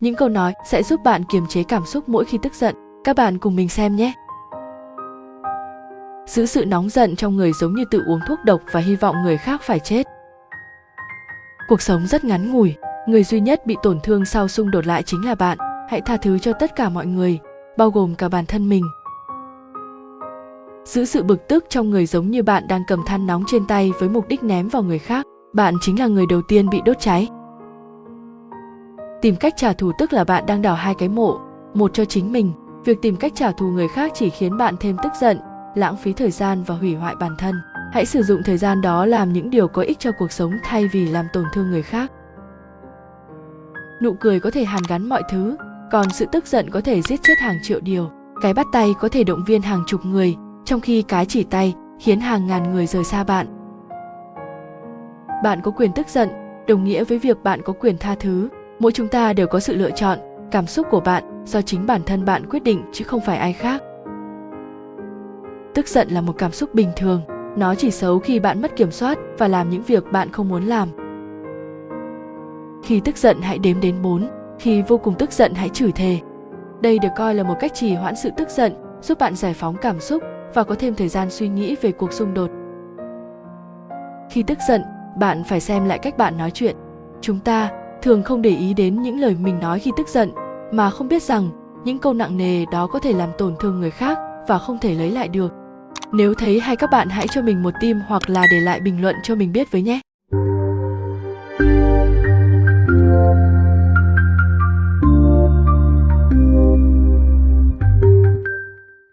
Những câu nói sẽ giúp bạn kiềm chế cảm xúc mỗi khi tức giận. Các bạn cùng mình xem nhé. Giữ sự nóng giận trong người giống như tự uống thuốc độc và hy vọng người khác phải chết. Cuộc sống rất ngắn ngủi, người duy nhất bị tổn thương sau xung đột lại chính là bạn. Hãy tha thứ cho tất cả mọi người, bao gồm cả bản thân mình. Giữ sự bực tức trong người giống như bạn đang cầm than nóng trên tay với mục đích ném vào người khác. Bạn chính là người đầu tiên bị đốt cháy. Tìm cách trả thù tức là bạn đang đào hai cái mộ, một cho chính mình. Việc tìm cách trả thù người khác chỉ khiến bạn thêm tức giận, lãng phí thời gian và hủy hoại bản thân. Hãy sử dụng thời gian đó làm những điều có ích cho cuộc sống thay vì làm tổn thương người khác. Nụ cười có thể hàn gắn mọi thứ, còn sự tức giận có thể giết chết hàng triệu điều. Cái bắt tay có thể động viên hàng chục người, trong khi cái chỉ tay khiến hàng ngàn người rời xa bạn. Bạn có quyền tức giận, đồng nghĩa với việc bạn có quyền tha thứ. Mỗi chúng ta đều có sự lựa chọn, cảm xúc của bạn do chính bản thân bạn quyết định chứ không phải ai khác. Tức giận là một cảm xúc bình thường, nó chỉ xấu khi bạn mất kiểm soát và làm những việc bạn không muốn làm. Khi tức giận hãy đếm đến 4, khi vô cùng tức giận hãy chửi thề. Đây được coi là một cách trì hoãn sự tức giận, giúp bạn giải phóng cảm xúc và có thêm thời gian suy nghĩ về cuộc xung đột. Khi tức giận, bạn phải xem lại cách bạn nói chuyện. Chúng ta thường không để ý đến những lời mình nói khi tức giận, mà không biết rằng những câu nặng nề đó có thể làm tổn thương người khác và không thể lấy lại được. Nếu thấy hay các bạn hãy cho mình một tim hoặc là để lại bình luận cho mình biết với nhé.